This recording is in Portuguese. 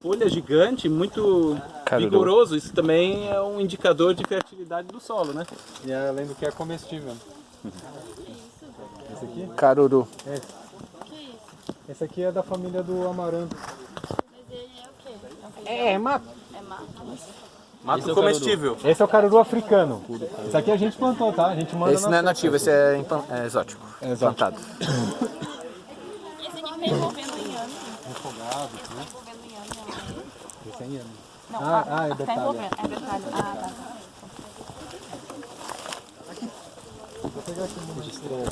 folha gigante, muito Caruru. vigoroso. Isso também é um indicador de fertilidade do solo, né? E além do que é comestível. Esse aqui? Caruru. Esse. Esse aqui é da família do amaranto. Mas ele é o quê? É? É, é mato. É mato. Mato comestível. Esse é o caruru africano. Esse aqui a gente plantou, tá? A gente manda Esse não é nativo, esse é, é exótico. É exótico. Plantado. E esse aqui tá envolvendo em ano. Refogado, né? Envolvendo em ano, não. Esse aí é. Não, Ah, ah, é tá detalhe. envolvendo. É detalhe. Ah, tá. Vou pegar aqui uma estrela.